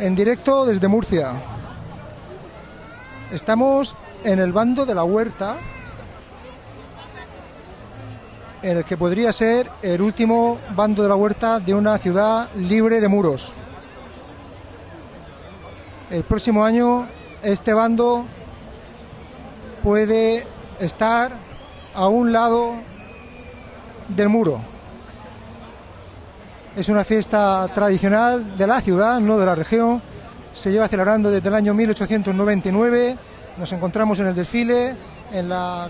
en directo desde Murcia. Estamos en el bando de la huerta, en el que podría ser el último bando de la huerta de una ciudad libre de muros. El próximo año este bando puede estar a un lado del muro. Es una fiesta tradicional de la ciudad, no de la región. Se lleva celebrando desde el año 1899. Nos encontramos en el desfile, en la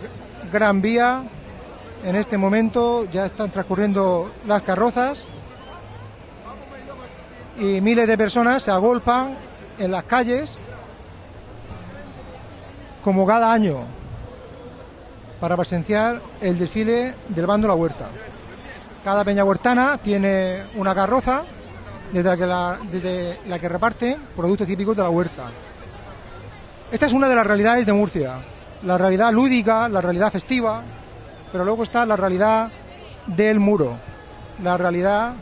Gran Vía. En este momento ya están transcurriendo las carrozas y miles de personas se agolpan en las calles como cada año para presenciar el desfile del bando La Huerta. Cada peña huertana tiene una carroza desde la que, reparte productos típicos de la huerta. Esta es una de las realidades de Murcia, la realidad lúdica, la realidad festiva, pero luego está la realidad del muro, la realidad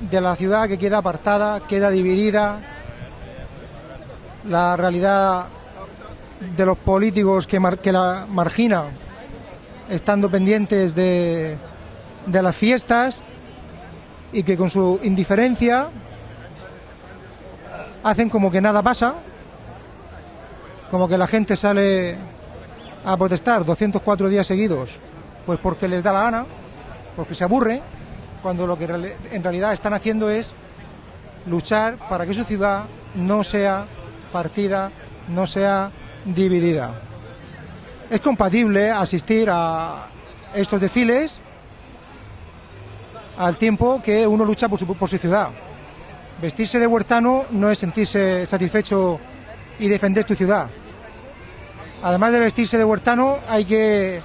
de la ciudad que queda apartada, queda dividida, la realidad de los políticos que, que la marginan, estando pendientes de, de las fiestas y que con su indiferencia hacen como que nada pasa, como que la gente sale a protestar 204 días seguidos, pues porque les da la gana, porque se aburre, cuando lo que en realidad están haciendo es luchar para que su ciudad no sea partida, no sea dividida. Es compatible asistir a estos desfiles al tiempo que uno lucha por su, ciudad. Vestirse de huertano no es sentirse satisfecho y defender tu ciudad. Además de vestirse de huertano, hay que,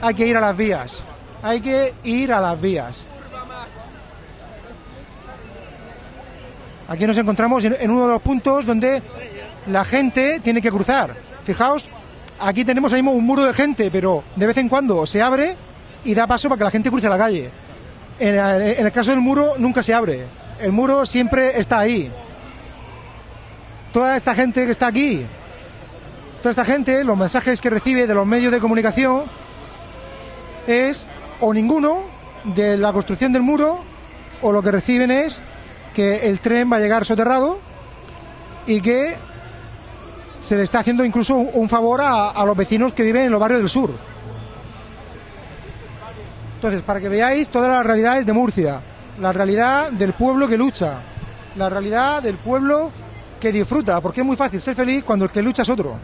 hay que ir a las vías. Hay que ir a las vías. Aquí nos encontramos en uno de los puntos donde la gente tiene que cruzar. Fijaos, aquí tenemos ahí mismo un muro de gente, pero de vez en cuando se abre y da paso para que la gente cruce la calle. En el, caso del muro nunca se abre. El muro siempre está ahí. Toda esta gente que está aquí, toda esta gente, los mensajes que recibe de los medios de comunicación es o ninguno de la construcción del muro o lo que reciben es que el tren va a llegar soterrado y que se le está haciendo incluso un, un favor a, a, los vecinos que viven en los barrios del sur. Entonces, para que veáis todas las realidades de Murcia, la realidad del pueblo que lucha, la realidad del pueblo que disfruta, porque es muy fácil ser feliz cuando el que lucha es otro.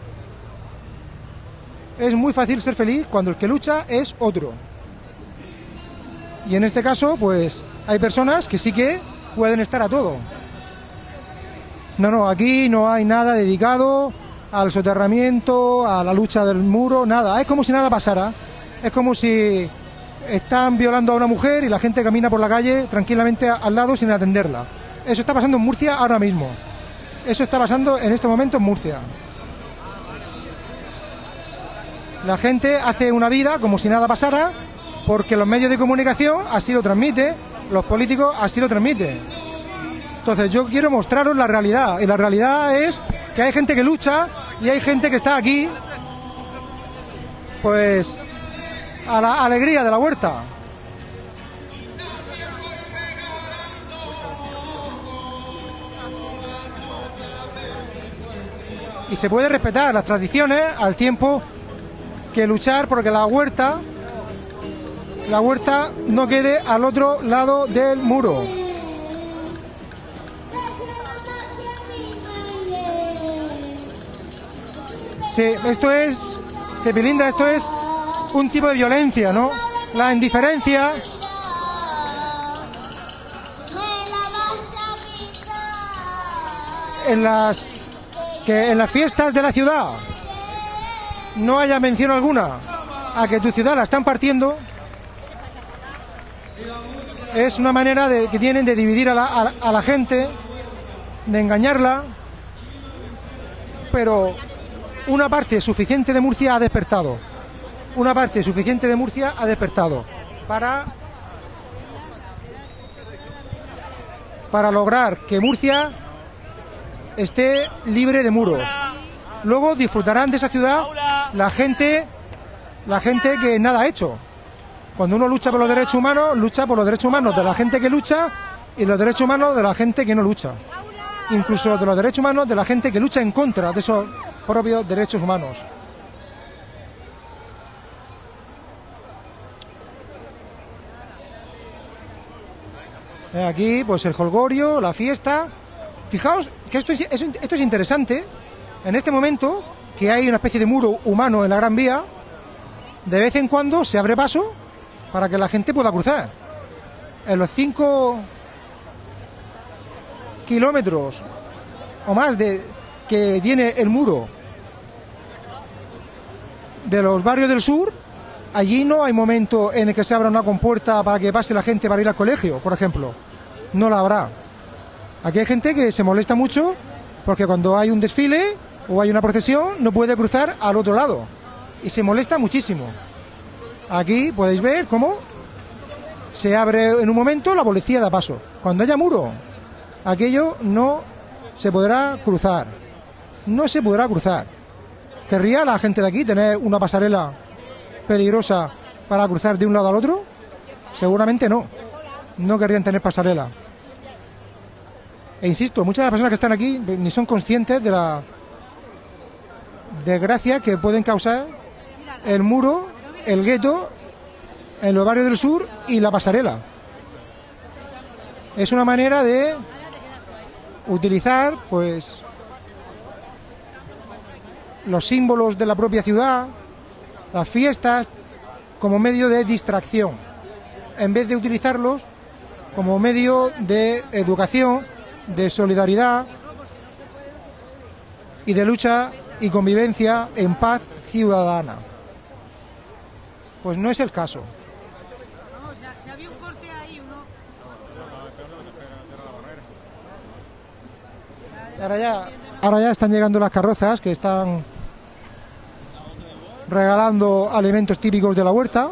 Es muy fácil ser feliz cuando el que lucha es otro. Y en este caso, pues hay personas que sí que pueden estar a todo. No, no, aquí no hay nada dedicado al soterramiento, a la lucha del muro, nada. Es como si nada pasara. Es como si están violando a una mujer y la gente camina por la calle tranquilamente al lado sin atenderla. Eso está pasando en Murcia ahora mismo. Eso está pasando en este momento en Murcia. La gente hace una vida como si nada pasara porque los medios de comunicación así lo transmiten, los políticos así lo transmiten. Entonces yo quiero mostraros la realidad y la realidad es que hay gente que lucha y hay gente que está aquí pues a la alegría de la huerta. Y se puede respetar las tradiciones al tiempo que luchar porque la huerta la huerta no quede al otro lado del muro. Sí, esto es, Cepilindra, esto es un tipo de violencia, ¿no? La indiferencia. En las que en las fiestas de la ciudad no haya mención alguna a que tu ciudad la están partiendo es una manera de, que tienen de dividir a la, a, a la gente, de engañarla, pero una parte suficiente de Murcia ha despertado. Una parte suficiente de Murcia ha despertado para para lograr que Murcia esté libre de muros. Luego disfrutarán de esa ciudad la gente, la gente que nada ha hecho. Cuando uno lucha por los derechos humanos, lucha por los derechos humanos de la gente que lucha y los derechos humanos de la gente que no lucha. Incluso de los derechos humanos de la gente que lucha en contra de esos propios derechos humanos. Aquí, pues el holgorio, la fiesta. Fijaos que esto es, esto es interesante. En este momento, que hay una especie de muro humano en la Gran Vía, de vez en cuando se abre paso para que la gente pueda cruzar. En los cinco kilómetros o más de que tiene el muro de los barrios del sur, allí no hay momento en el que se abra una compuerta para que pase la gente para ir al colegio, por ejemplo. No la habrá. Aquí hay gente que se molesta mucho porque cuando hay un desfile o hay una procesión no puede cruzar al otro lado y se molesta muchísimo. Aquí podéis ver cómo se abre en un momento, la policía da paso. Cuando haya muro, aquello no se podrá cruzar. No se podrá cruzar. ¿Querría la gente de aquí tener una pasarela peligrosa para cruzar de un lado al otro? Seguramente no. No querrían tener pasarela. E insisto, muchas de las personas que están aquí ni son conscientes de la desgracia que pueden causar el muro, el gueto en los barrios del sur y la pasarela. Es una manera de utilizar, pues, los símbolos de la propia ciudad, las fiestas, como medio de distracción, en vez de utilizarlos como medio de educación, de solidaridad y de lucha y convivencia en paz ciudadana. Pues no es el caso. Ahora ya, ahora ya están llegando las carrozas que están regalando alimentos típicos de la huerta.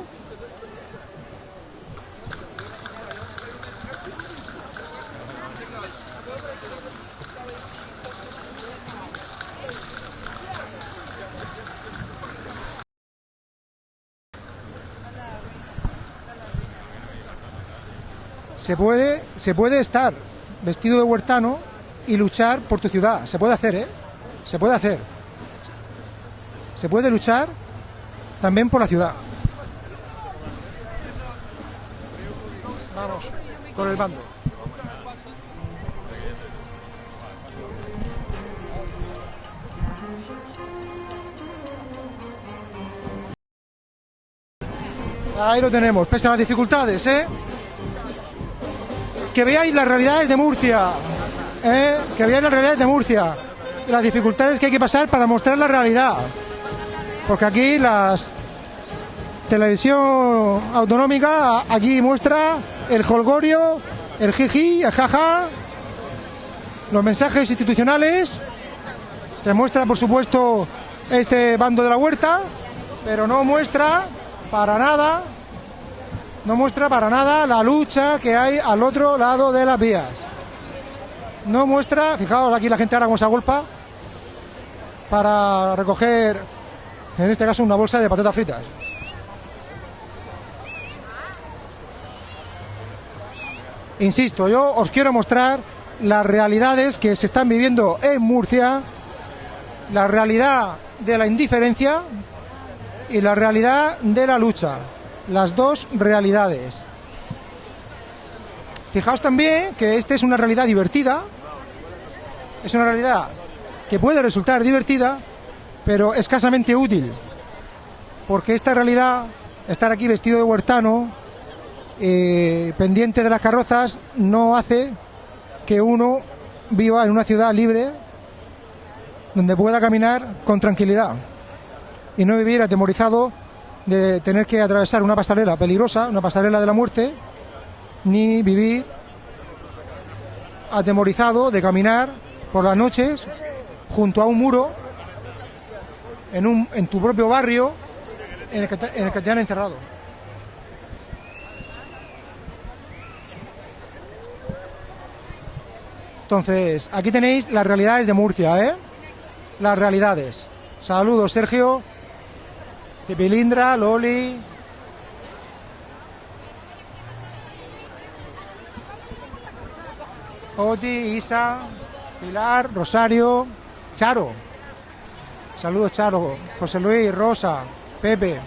Se puede, se puede estar vestido de huertano y luchar por tu ciudad. Se puede hacer, ¿eh? Se puede hacer. Se puede luchar también por la ciudad. Vamos, con el bando. Ahí lo tenemos, pese a las dificultades, ¿eh? Que veáis las realidades de Murcia, ¿eh? que veáis las realidades de Murcia, las dificultades que hay que pasar para mostrar la realidad. Porque aquí las televisión autonómica aquí muestra el holgorio, el jiji, el jaja, los mensajes institucionales, te muestra por supuesto este bando de la huerta, pero no muestra para nada, no muestra para nada la lucha que hay al otro lado de las vías. No muestra, fijaos aquí la gente ahora como se agolpa para recoger, en este caso, una bolsa de patatas fritas. Insisto, yo os quiero mostrar las realidades que se están viviendo en Murcia, la realidad de la indiferencia y la realidad de la lucha, las dos realidades. Fijaos también que esta es una realidad divertida, es una realidad que puede resultar divertida, pero escasamente útil, porque esta realidad, estar aquí vestido de huertano, eh, pendiente de las carrozas, no hace que uno viva en una ciudad libre donde pueda caminar con tranquilidad y no vivir atemorizado de tener que atravesar una pasarela peligrosa, una pasarela de la muerte, ni vivir atemorizado de caminar por las noches junto a un muro en, un, en tu propio barrio en el, que te, en el que te han encerrado. Entonces, aquí tenéis las realidades de Murcia, ¿eh? Las realidades. Saludos, Sergio. Cipilindra, Loli. Oti, Isa, Pilar, Rosario, Charo. Saludos, Charo. José Luis, Rosa, Pepe,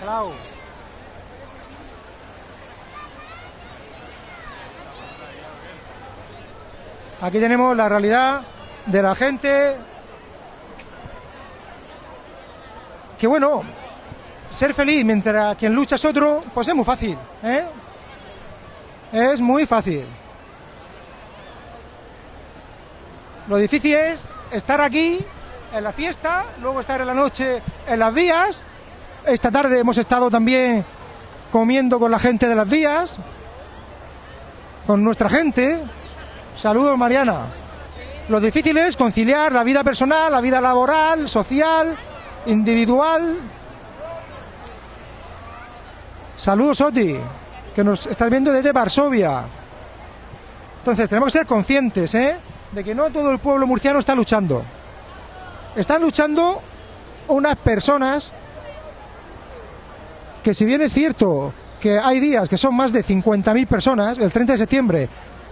Clau. Aquí tenemos la realidad de la gente. Que bueno, ser feliz mientras quien lucha es otro, pues es muy fácil, ¿eh? Es muy fácil. Lo difícil es estar aquí en la fiesta, luego estar en la noche en las vías. Esta tarde hemos estado también comiendo con la gente de las vías, con nuestra gente. Saludos, Mariana. Lo difícil es conciliar la vida personal, la vida laboral, social, individual. Saludos, Oti, que nos estás viendo desde Varsovia. Entonces, tenemos que ser conscientes, ¿eh? De que no todo el pueblo murciano está luchando. Están luchando unas personas que si bien es cierto que hay días que son más de 50.000 personas, el 30 de septiembre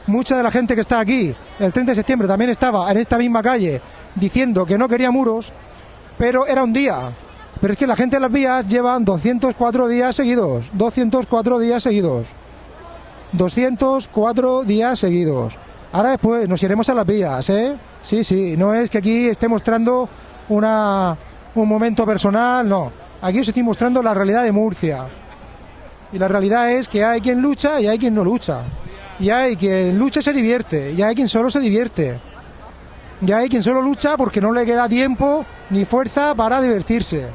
mucha de la gente que está aquí el 30 de septiembre también estaba en esta misma calle diciendo que no quería muros, pero era un día. Pero es que la gente en las vías llevan 204 días seguidos, 204 días seguidos. 204 días seguidos. Ahora después nos iremos a las vías, ¿eh? Sí, sí, no es que aquí esté mostrando una, un momento personal, no. Aquí os estoy mostrando la realidad de Murcia. Y la realidad es que hay quien lucha y hay quien no lucha. Y hay quien lucha y se divierte, y hay quien solo se divierte. Y hay quien solo lucha porque no le queda tiempo ni fuerza para divertirse.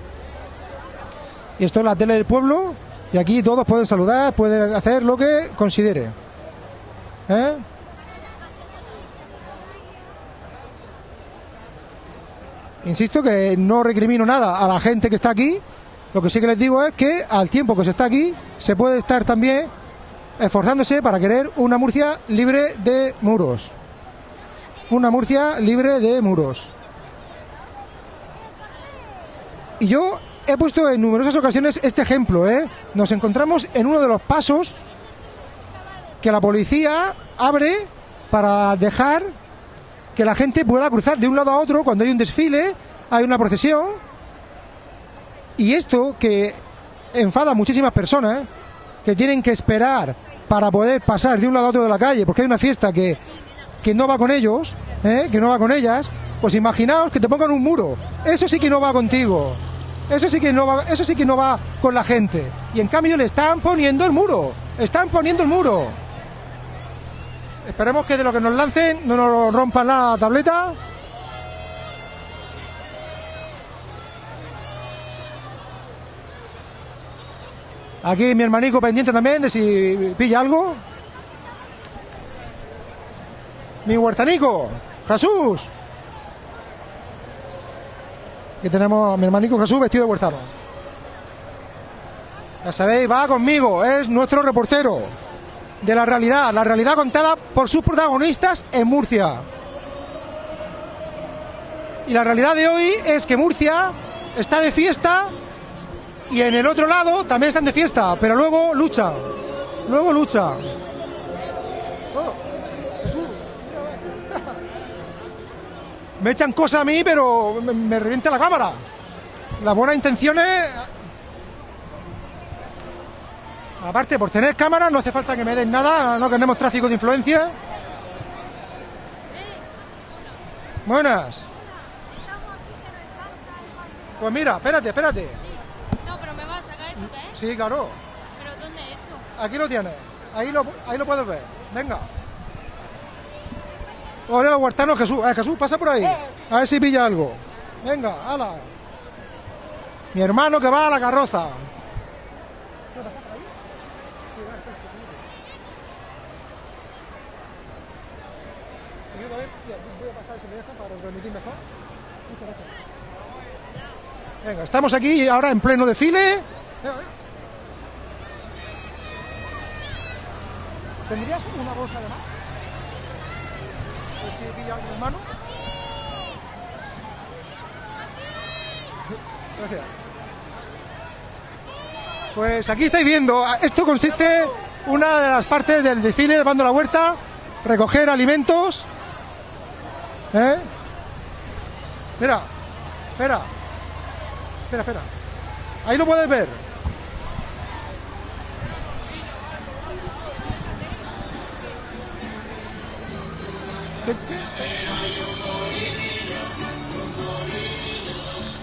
Y esto es la tele del pueblo, y aquí todos pueden saludar, pueden hacer lo que considere. ¿Eh? Insisto que no recrimino nada a la gente que está aquí. Lo que sí que les digo es que al tiempo que se está aquí, se puede estar también esforzándose para querer una Murcia libre de muros. Una Murcia libre de muros. Y yo he puesto en numerosas ocasiones este ejemplo. ¿eh? Nos encontramos en uno de los pasos que la policía abre para dejar que la gente pueda cruzar de un lado a otro cuando hay un desfile, hay una procesión. Y esto que enfada a muchísimas personas que tienen que esperar para poder pasar de un lado a otro de la calle, porque hay una fiesta que, que no va con ellos, ¿eh? que no va con ellas, pues imaginaos que te pongan un muro. Eso sí que no va contigo. Eso sí que no va, eso sí que no va con la gente. Y en cambio le están poniendo el muro. Están poniendo el muro. Esperemos que de lo que nos lancen no nos rompan la tableta. Aquí mi hermanico pendiente también de si pilla algo. Mi huertanico, Jesús. Aquí tenemos a mi hermanico Jesús vestido de huertano. Ya sabéis, va conmigo, es nuestro reportero de la realidad, la realidad contada por sus protagonistas en Murcia. Y la realidad de hoy es que Murcia está de fiesta y en el otro lado también están de fiesta, pero luego lucha. Luego lucha. Oh, me echan cosas a mí, pero me, me revienta la cámara. Las buenas intenciones. Aparte, por tener cámara no hace falta que me den nada, no tenemos tráfico de influencia. Buenas. Pues mira, espérate, espérate. No, pero me vas a sacar esto, ¿qué es? Sí, claro. ¿Pero dónde es esto? Aquí lo tienes. Ahí lo, ahí lo puedes ver. Venga. Hola, Huertano Jesús. Eh, Jesús, pasa por ahí. A ver si pilla algo. Venga, ala. Mi hermano que va a la carroza. Ayuda, a ver, voy a pasar si me deja para transmitir mejor. Muchas gracias. Venga, estamos aquí ahora en pleno desfile. ¿Tendrías una bolsa de más? si pilla alguien en mano. Gracias. Pues aquí estáis viendo, esto consiste una de las partes del desfile de Bando la Huerta, recoger alimentos. ¿Eh? Mira, espera, espera, espera. Ahí lo puedes ver.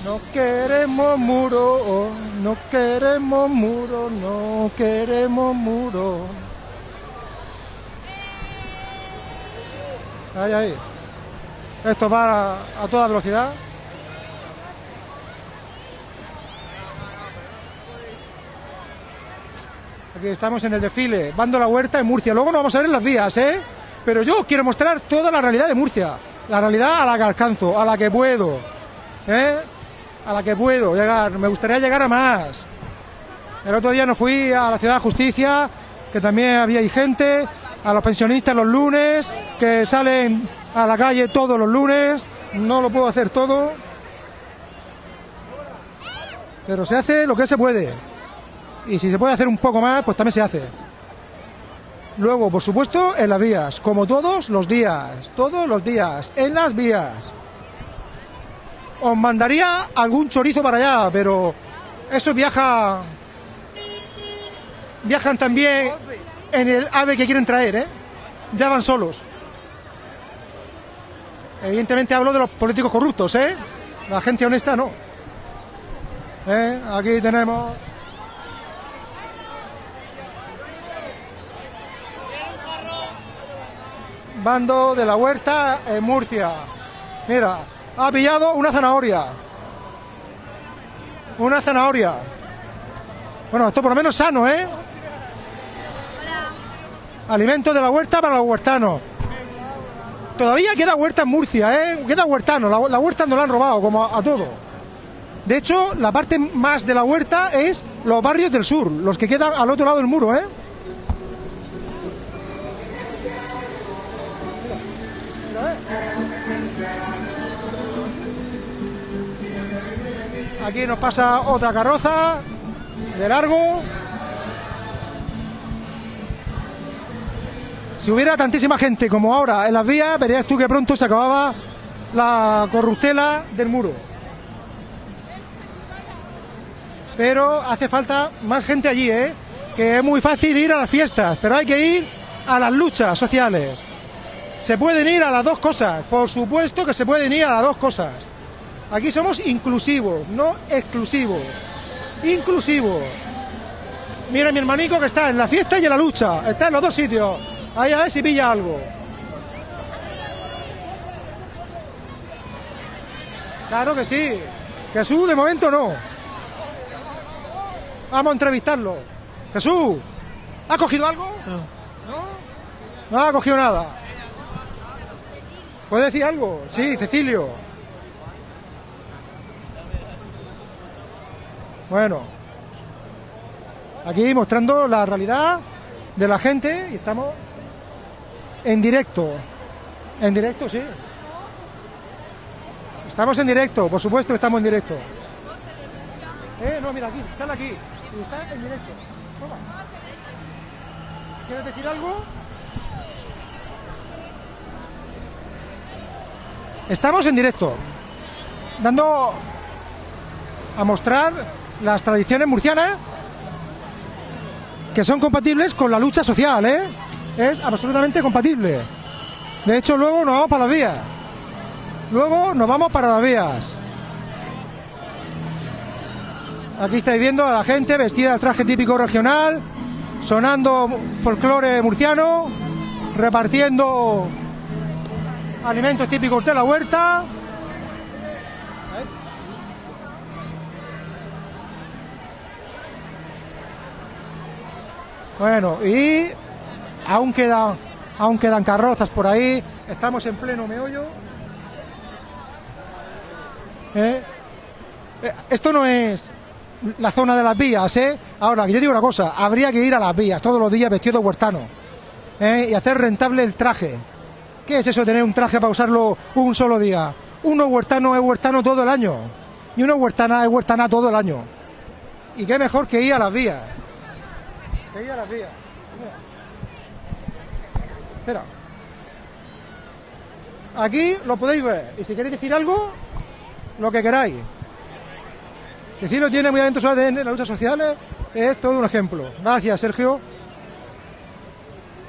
No queremos muro, no queremos muro, no queremos muro. Ahí, ahí. Esto va a, a toda velocidad. Aquí estamos en el desfile, Bando la Huerta en Murcia. Luego nos vamos a ver en las vías, ¿eh? Pero yo quiero mostrar toda la realidad de Murcia. La realidad a la que alcanzo, a la que puedo. ¿Eh? A la que puedo llegar. Me gustaría llegar a más. El otro día no fui a la Ciudad de Justicia, que también había gente, a los pensionistas los lunes, que salen a la calle todos los lunes. No lo puedo hacer todo. Pero se hace lo que se puede. Y si se puede hacer un poco más, pues también se hace. Luego, por supuesto, en las vías, como todos los días, todos los días, en las vías. Os mandaría algún chorizo para allá, pero eso viaja. Viajan también en el ave que quieren traer, ¿eh? Ya van solos. Evidentemente hablo de los políticos corruptos, ¿eh? La gente honesta no. ¿Eh? Aquí tenemos. Bando de la Huerta en Murcia. Mira, ha pillado una zanahoria. Una zanahoria. Bueno, esto por lo menos sano, ¿eh? Alimento de la huerta para los huertanos. Todavía queda huerta en Murcia, ¿eh? Queda huertano. La, la huerta no la han robado, como a, a todo. De hecho, la parte más de la huerta es los barrios del sur, los que quedan al otro lado del muro, ¿eh? Aquí nos pasa otra carroza de largo. Si hubiera tantísima gente como ahora en las vías, verías tú que pronto se acababa la corruptela del muro. Pero hace falta más gente allí, ¿eh? Que es muy fácil ir a las fiestas, pero hay que ir a las luchas sociales. Se pueden ir a las dos cosas, por supuesto que se pueden ir a las dos cosas. Aquí somos inclusivos, no exclusivos. Inclusivos. Mira mi hermanico que está en la fiesta y en la lucha. Está en los dos sitios. Ahí a ver si pilla algo. Claro que sí. Jesús de momento no. Vamos a entrevistarlo. Jesús, ¿ha cogido algo? No. No ha cogido nada. ¿Puede decir algo? Sí, Cecilio. Bueno, aquí mostrando la realidad de la gente y estamos en directo. En directo, sí. Estamos en directo, por supuesto que estamos en directo. Eh, no, mira aquí, sale aquí. Y está en directo. ¿Quieres decir algo? Estamos en directo, dando a mostrar las tradiciones murcianas que son compatibles con la lucha social, ¿eh? Es absolutamente compatible. De hecho, luego nos vamos para las vías. Luego nos vamos para las vías. Aquí estáis viendo a la gente vestida de traje típico regional, sonando folclore murciano, repartiendo alimentos típicos de la huerta. Bueno, y aún quedan, aún quedan carrozas por ahí. Estamos en pleno meollo. ¿Eh? Eh, Esto no es la zona de las vías, ¿eh? Ahora, yo digo una cosa, habría que ir a las vías todos los días vestido de huertano ¿eh? y hacer rentable el traje. ¿Qué es eso de tener un traje para usarlo un solo día? Uno huertano es huertano todo el año. Y una huertana es huertana todo el año. Y qué mejor que ir a las vías. Que ir a las vías. Mira. Espera. Aquí lo podéis ver. Y si queréis decir algo, lo que queráis. Decirlo tiene muy adentro de las luchas sociales es todo un ejemplo. Gracias, Sergio.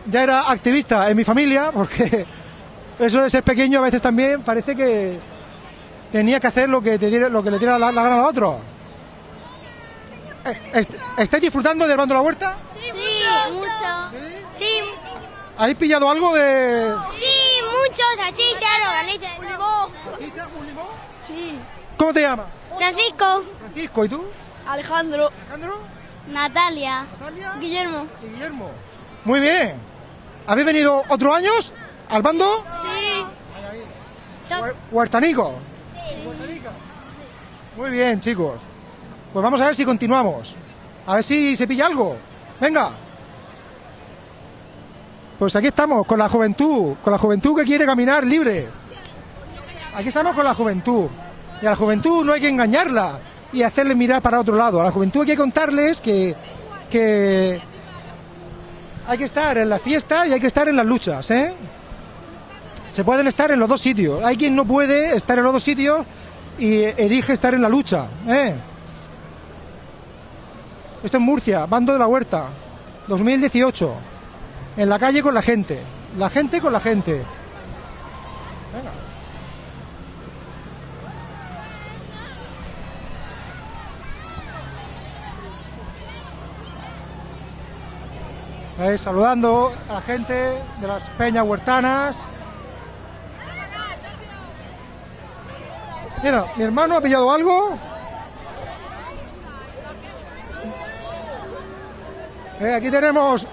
Ya era activista en mi familia, porque eso de ser pequeño a veces también parece que tenía que hacer lo que, te lo que le diera la, la gana a otro. Eh, est- ¿Estáis disfrutando del bando de la huerta? Sí, mucho. Sí, ¿Habéis pillado algo de...? sí, mucho. Salchicha, rogaliza. Sí. ¿Cómo te llamas? Francisco. Francisco, ¿y tú? Alejandro. Alejandro, Natalia. Natalia Guillermo. y Guillermo. Muy bien. ¿Habéis venido otros años al bando? Sí. Hue- Huertanico. Huertanica. Muy bien, chicos. Pues vamos a ver si continuamos. A ver si se pilla algo. Venga. Pues aquí estamos, con la juventud, con la juventud que quiere caminar libre. Aquí estamos con la juventud. Y a la juventud no hay que engañarla y hacerle mirar para otro lado. A la juventud hay que contarles que, que hay que estar en la fiesta y hay que estar en las luchas, ¿eh? se pueden estar en los dos sitios. Hay quien no puede estar en los dos sitios y elige estar en la lucha. ¿eh? Esto es Murcia, Bando de la Huerta, 2018. En la calle con la gente. La gente con la gente. Venga. Ahí, saludando a la gente de las peñas huertanas. Mira, mi hermano ha pillado algo. Eh, aquí tenemos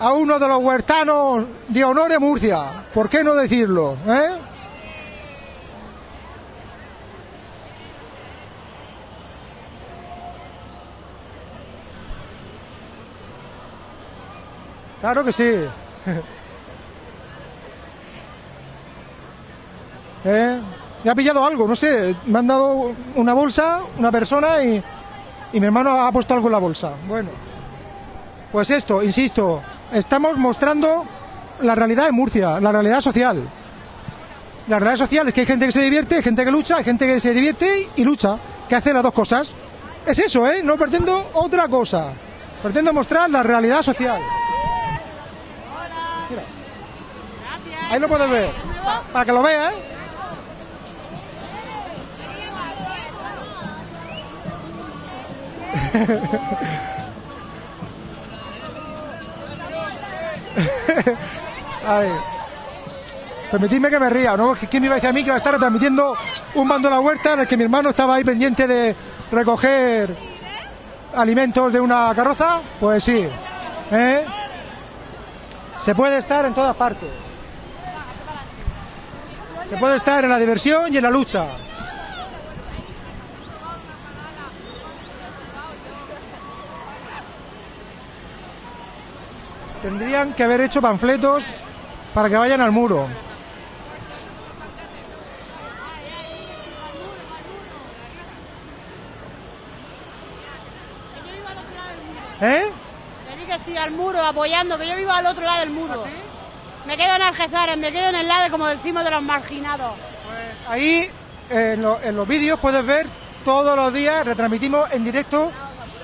a uno de los huertanos de honor de Murcia. ¿Por qué no decirlo? eh? Claro que sí. ¿Eh? Me ha pillado algo, no sé. Me han dado una bolsa, una persona y, y mi hermano ha puesto algo en la bolsa. Bueno, pues esto, insisto, estamos mostrando la realidad de Murcia, la realidad social. La realidad social es que hay gente que se divierte, hay gente que lucha, hay gente que se divierte y lucha, que hace las dos cosas. Es eso, ¿eh? No pretendo otra cosa. Pretendo mostrar la realidad social. Ahí lo puedes ver. Pa- para que lo veas, ¿eh? Permitidme que me ría, ¿no? ¿Quién me iba a decir a mí que iba a estar retransmitiendo un bando a la huerta en el que mi hermano estaba ahí pendiente de recoger alimentos de una carroza? Pues sí. ¿Eh? Se puede estar en todas partes. Se puede estar en la diversión y en la lucha. Tendrían que haber hecho panfletos para que vayan al muro. ¿Eh? Que di que sí al muro, apoyando, que yo vivo al otro lado del muro. Me quedo en Algezares, me quedo en el lado, como decimos, de los marginados. Ahí en, lo- en los vídeos puedes ver todos los días, retransmitimos en directo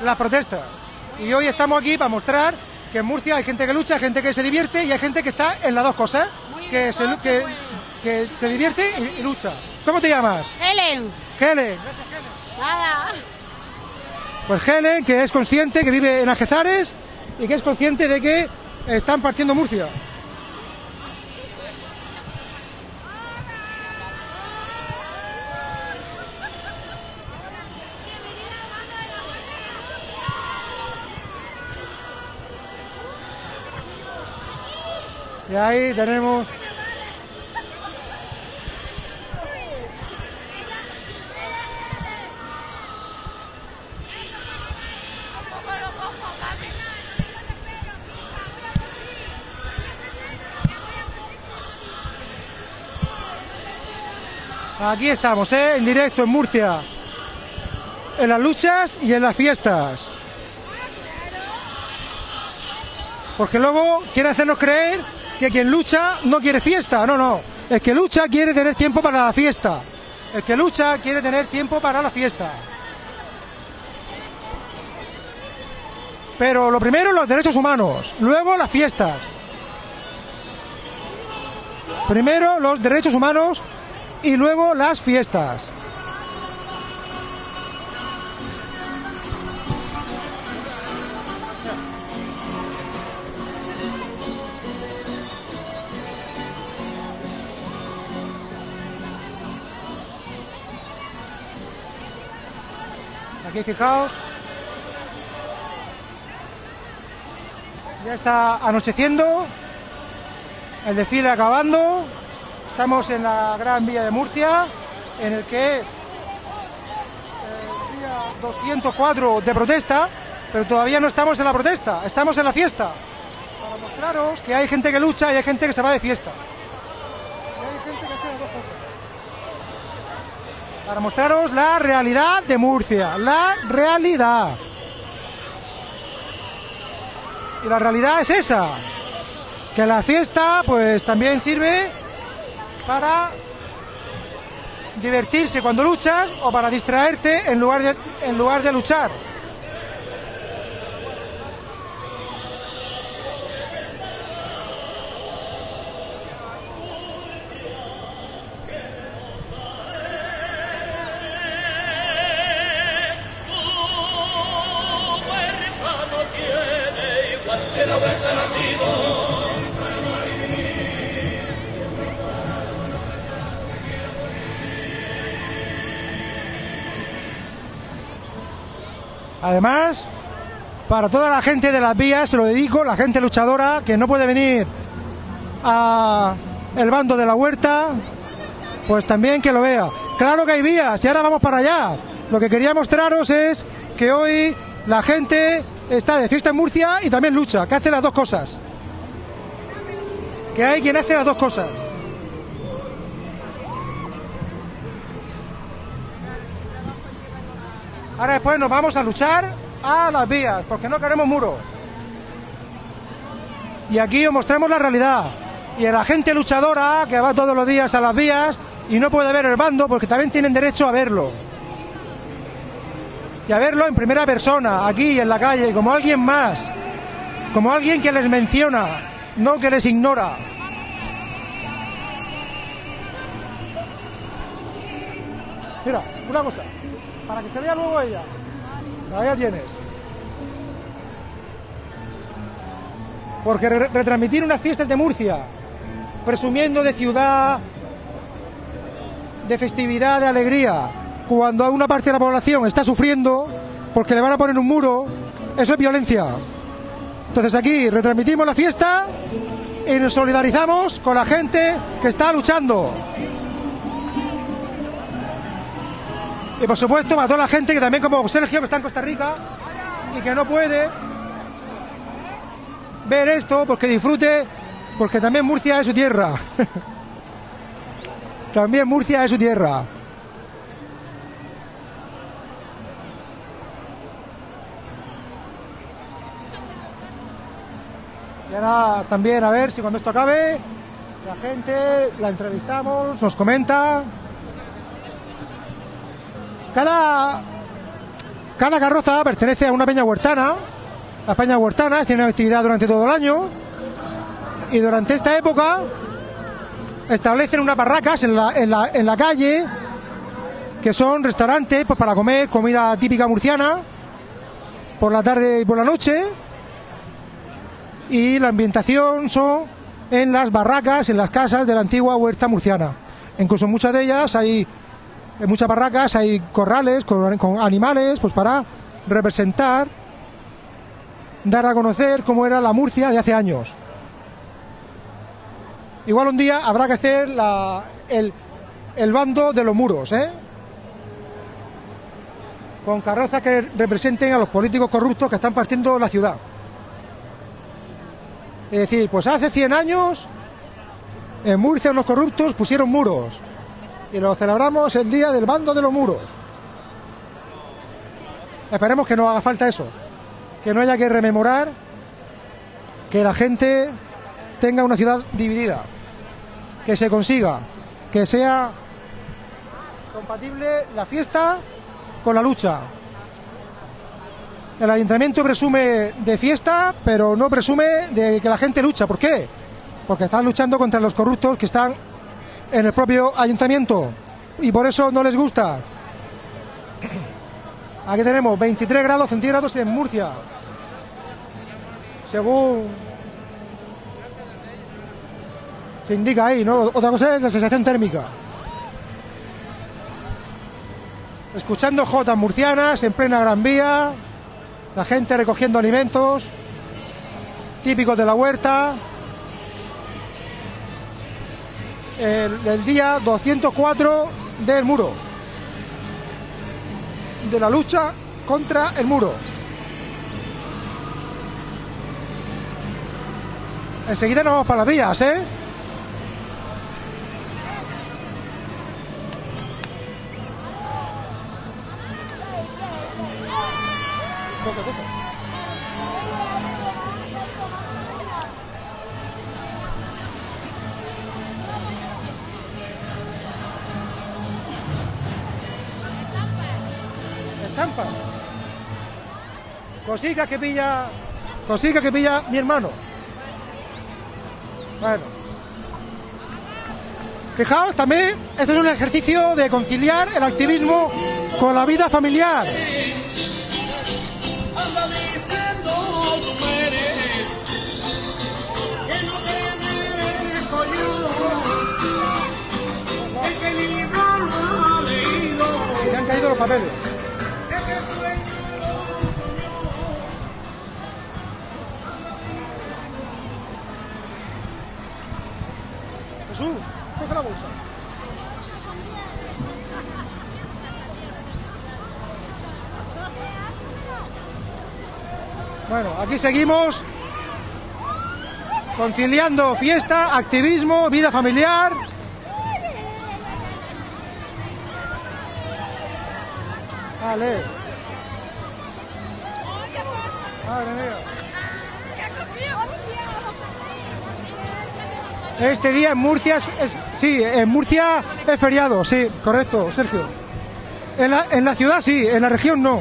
las protestas. Y hoy estamos aquí para mostrar que en Murcia hay gente que lucha, hay gente que se divierte y hay gente que está en las dos cosas, que se, que, que se divierte y, y lucha. ¿Cómo te llamas? Helen, Helen. nada. Pues Helen, que es consciente que vive en Algezares y que es consciente de que están partiendo Murcia. Y ahí tenemos Aquí estamos, ¿eh? En directo en Murcia. En las luchas y en las fiestas. Porque luego quiere hacernos creer que quien lucha no quiere fiesta. No, no. El que lucha quiere tener tiempo para la fiesta. El que lucha quiere tener tiempo para la fiesta. Pero lo primero los derechos humanos, luego las fiestas. Primero los derechos humanos y luego las fiestas. Aquí fijaos. Ya está anocheciendo. El desfile acabando. Estamos en la Gran Vía de Murcia, en el que es el día 204 de protesta, pero todavía no estamos en la protesta, estamos en la fiesta. Para mostraros que hay gente que lucha y hay gente que se va de fiesta. Y hay gente que hace las dos cosas. Para mostraros la realidad de Murcia, la realidad. Y la realidad es esa, que la fiesta pues también sirve para divertirse cuando luchas o para distraerte en lugar de, en lugar de luchar. Además, para toda la gente de las vías, se lo dedico, la gente luchadora que no puede venir a el bando de la huerta, pues también que lo vea. Claro que hay vías y ahora vamos para allá. Lo que quería mostraros es que hoy la gente está de fiesta en Murcia y también lucha, que hace las dos cosas. Que hay quien hace las dos cosas. Ahora después nos vamos a luchar a las vías, porque no queremos muro. Y aquí os mostramos la realidad. Y a la gente luchadora que va todos los días a las vías y no puede ver el bando, porque también tienen derecho a verlo. Y a verlo en primera persona, aquí en la calle, como alguien más. Como alguien que les menciona, no que les ignora. Mira, una cosa para que se vea luego ella. Ahí tienes. Porque re retransmitir unas fiestas de Murcia, presumiendo de ciudad, de festividad, de alegría, cuando una parte de la población está sufriendo porque le van a poner un muro, eso es violencia. Entonces aquí retransmitimos la fiesta y nos solidarizamos con la gente que está luchando. Y por supuesto a toda la gente que también como Sergio que está en Costa Rica y que no puede ver esto porque disfrute, porque también Murcia es su tierra. también Murcia es su tierra. Y también a ver si cuando esto acabe, la gente la entrevistamos, nos comenta. Cada, cada carroza pertenece a una peña huertana. Las peñas huertanas tienen actividad durante todo el año. Y durante esta época establecen unas barracas en la, en la, en la calle que son restaurantes pues, para comer comida típica murciana por la tarde y por la noche. Y la ambientación son en las barracas, en las casas de la antigua huerta murciana. Incluso en muchas de ellas hay en muchas barracas hay corrales con, animales pues para representar dar a conocer cómo era la Murcia de hace años igual un día habrá que hacer el, el bando de los muros ¿eh? con carrozas que representen a los políticos corruptos que están partiendo la ciudad es decir, pues hace 100 años en Murcia los corruptos pusieron muros y lo celebramos el día del bando de los muros. Esperemos que no haga falta eso, que no haya que rememorar que la gente tenga una ciudad dividida, que se consiga, que sea compatible la fiesta con la lucha. El ayuntamiento presume de fiesta, pero no presume de que la gente lucha. ¿Por qué? Porque están luchando contra los corruptos que están en el propio ayuntamiento y por eso no les gusta. Aquí tenemos 23 grados centígrados en Murcia. Según se indica ahí, ¿no? Otra cosa es la sensación térmica. Escuchando jotas murcianas en plena Gran Vía, la gente recogiendo alimentos típicos de la huerta. El, el día 204 del muro, de la lucha contra el muro. Enseguida nos vamos para las vías, ¿eh? Cosica que pilla. Cosica que pilla mi hermano. Bueno. Fijaos también, esto es un ejercicio de conciliar el activismo con la vida familiar. Se han caído los papeles. Bueno, aquí seguimos conciliando fiesta, activismo, vida familiar. Este día en Murcia es, sí, en Murcia es feriado, sí, correcto, Sergio. En la, en la ciudad sí, en la región no.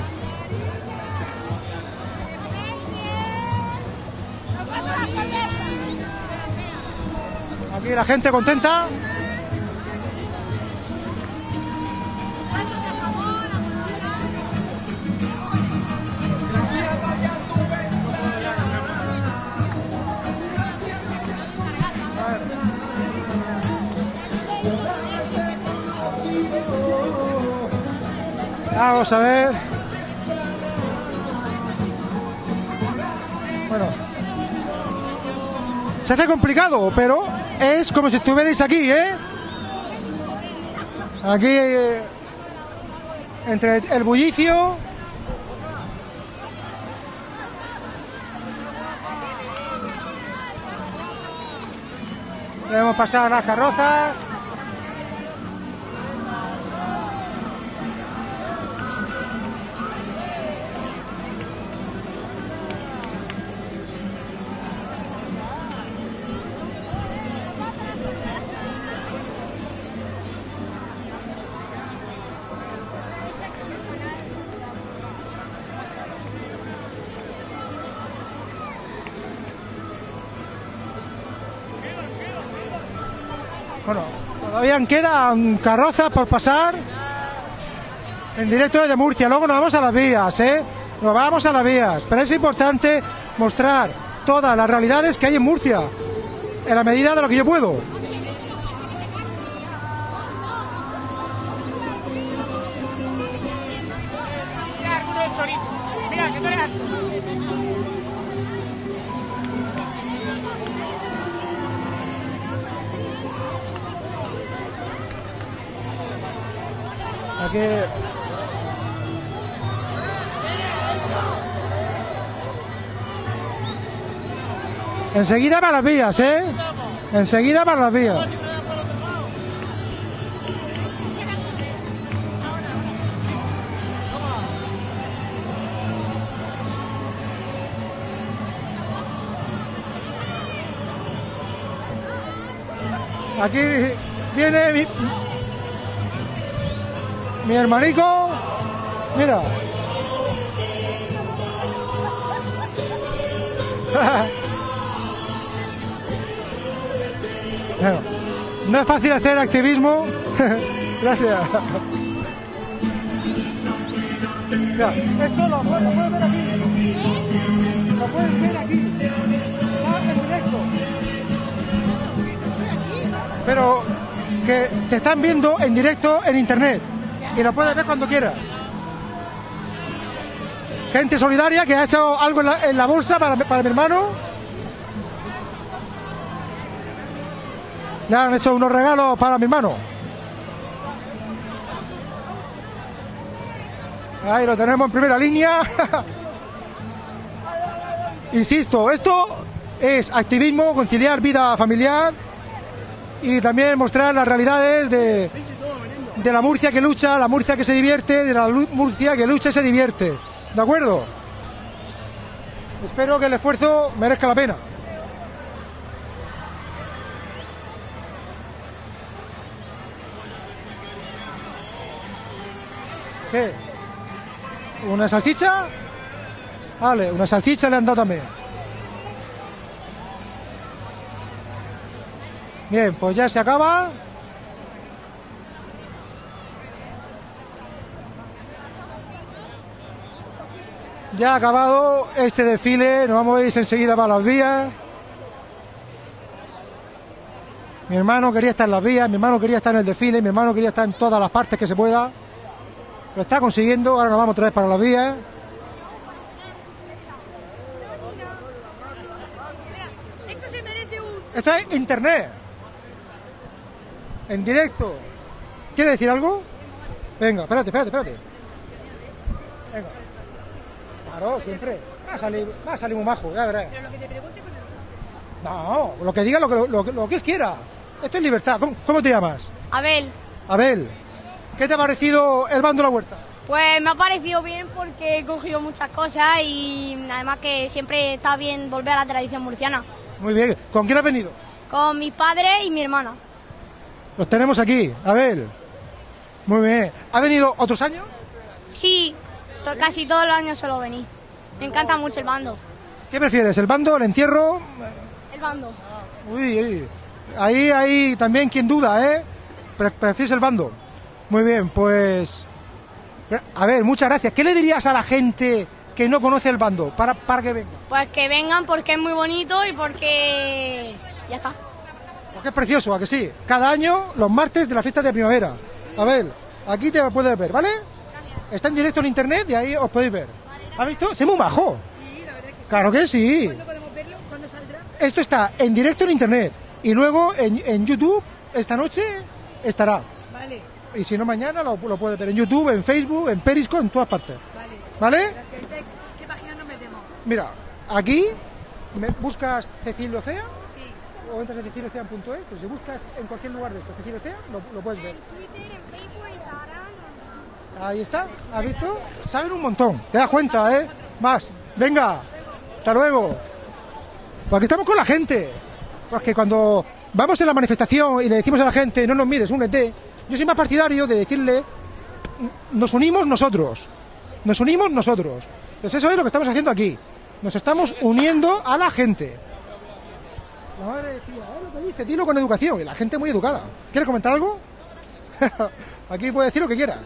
Aquí la gente contenta. Vamos a ver. Bueno. Se hace complicado, pero es como si estuvierais aquí, ¿eh? Aquí, eh, entre el bullicio. Debemos pasar las carrozas. Quedan carrozas por pasar en directo desde Murcia. Luego nos vamos a las vías, ¿eh? Nos vamos a las vías. Pero es importante mostrar todas las realidades que hay en Murcia, en la medida de lo que yo puedo. Enseguida para las vías, ¿eh? Enseguida para las vías. Aquí viene mi hermanico. Mira. No es fácil hacer activismo. Gracias. Mira, esto lo, puedes- puedes ver aquí. Lo puedes ver aquí. Está en directo. Pero que te están viendo en directo en internet. Y lo puedes ver cuando quieras. Gente solidaria que ha hecho algo en la, en la bolsa para, para mi hermano. Le han hecho unos regalos para mi hermano. Ahí lo tenemos en primera línea. Insisto, esto es activismo, conciliar vida familiar y también mostrar las realidades de, de la Murcia que lucha, la Murcia que se divierte, de la Murcia que lucha y se divierte. ¿De acuerdo? Espero que el esfuerzo merezca la pena. ¿Qué? ¿Una salchicha? Vale, una salchicha le han dado también. Bien, pues ya se acaba. Ya ha acabado este desfile, nos vamos a ir enseguida para las vías. Mi hermano quería estar en las vías, mi hermano quería estar en el desfile, mi hermano quería estar en todas las partes que se pueda. Lo está consiguiendo, ahora nos vamos otra vez para las vías. Esto se merece un... Esto es internet. En directo. ¿Quiere decir algo? Venga, espérate, espérate, espérate. Claro, siempre. Va a salir, va a salir muy majo, ya verás. Pero lo que te pregunte... No, lo que diga, lo que, lo, que- lo que él quiera. Esto es libertad. ¿Cómo, cómo te llamas? Abel, Abel. ¿Qué te ha parecido el bando de la huerta? pues me ha parecido bien porque he cogido muchas cosas y además que siempre está bien volver a la tradición murciana. Muy bien. ¿Con quién has venido? Con mis padres y mi hermana. Los tenemos aquí. Abel. Muy bien. ¿Ha venido otros años? Sí, to- casi todos los años suelo venir. Me encanta mucho el bando. ¿Qué prefieres? ¿El bando, el entierro? El bando. Uy, uy. Ahí hay también quien duda, ¿eh? Pre- ¿Prefieres el bando? Muy bien, pues... A ver, muchas gracias. ¿Qué le dirías a la gente que no conoce el bando para, para que venga? Pues que vengan porque es muy bonito y porque... Ya está. Porque es precioso, ¿a que sí? Cada año, los martes de la fiesta de primavera. A ver, aquí te puedes ver, ¿vale? Está en directo en internet y ahí os podéis ver. ¿Has visto? ¡Se muy majo! Sí, la verdad que sí. Claro que sí. ¿Cuándo podemos verlo? ¿Cuándo saldrá? Esto está en directo en internet. Y luego en, en YouTube, esta noche, estará. Vale, Y si no, mañana lo, lo puedes ver en YouTube, en Facebook, en Periscope, en todas partes. vale. ¿Vale? ¿Qué página nos metemos? Mira, aquí me buscas Cecilio Cea Sí. o entras en ceciliocea.es, pues si buscas en cualquier lugar de esto Cecilio Cea, lo, lo puedes ver. Ahí está, ¿has visto? Saben un montón, te das cuenta, ¿eh? Más, venga, hasta luego. Pues aquí estamos con la gente. Porque cuando vamos en la manifestación y le decimos a la gente, no nos mires, únete, yo soy más partidario de decirle, nos unimos nosotros. Nos unimos nosotros. Entonces eso es lo que estamos haciendo aquí. Nos estamos uniendo a la gente. La madre decía, "Eh, lo que dice, dilo con educación. Y la gente muy educada. ¿Quieres comentar algo? aquí puede decir lo que quiera.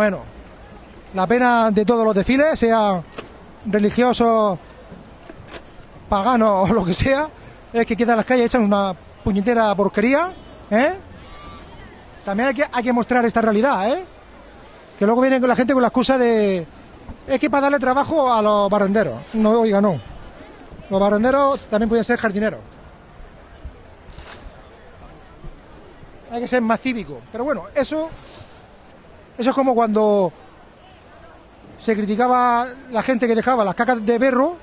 Bueno, la pena de todos los desfiles, sea religiosos, paganos o lo que sea, es que quedan las calles echan una puñetera porquería, ¿eh? También hay que, mostrar esta realidad, ¿eh? Que luego vienen con la gente con la excusa de... Es que para darle trabajo a los barrenderos. No, oiga, no. Los barrenderos también pueden ser jardineros. Hay que ser más cívico. Pero bueno, eso... Eso es como cuando se criticaba la gente que dejaba las cacas de perro,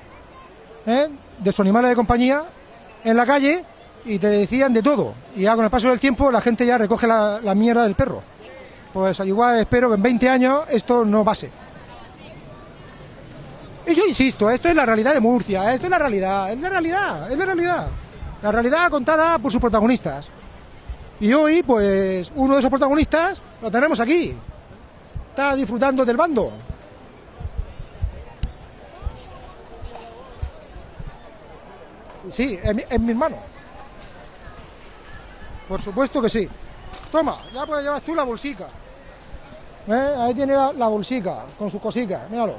¿eh? de sus animales de compañía, en la calle y te decían de todo. Y ya con el paso del tiempo la gente ya recoge la, mierda del perro. Pues igual espero que en 20 años esto no pase. Y yo insisto, esto es la realidad de Murcia, esto es la realidad, es la realidad, es la realidad. La realidad contada por sus protagonistas. Y hoy, pues, uno de esos protagonistas lo tenemos aquí. Está disfrutando del bando. Sí, es mi, es hermano. Por supuesto que sí. Toma, ya puedes llevar tú la bolsica. ¿Eh? Ahí tiene la, la bolsica con sus cositas, míralo.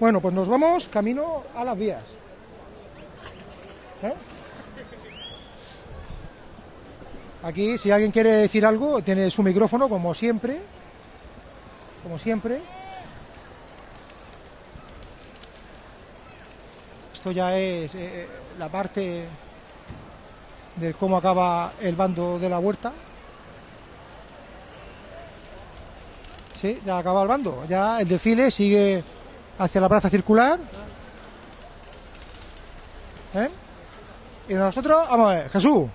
Bueno, pues nos vamos camino a las vías. ¿Eh? Aquí, si alguien quiere decir algo, tiene su micrófono, como siempre. Como siempre. Esto ya es eh, la parte de cómo acaba el bando de la huerta. Sí, ya acaba el bando. Ya el desfile sigue hacia la plaza circular. ¿Eh? Y nosotros, vamos a ver, Jesús.